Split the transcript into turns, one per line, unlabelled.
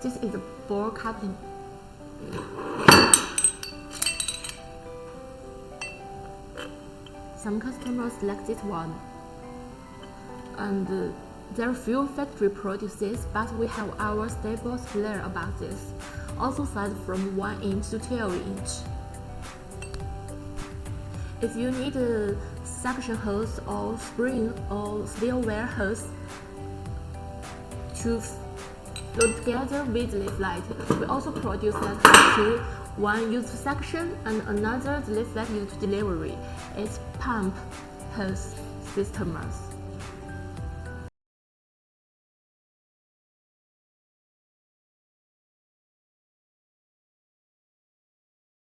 This is ball cutting. Some customers like this one. And uh, there are few factory produces, but we have our stable flare about this. Also size from 1 inch to 12 inch. If you need a suction hose or spring or steel wire hose to go together with layflat, we also produce that two. One used for suction and another the layflat used delivery. It's pump hose systems.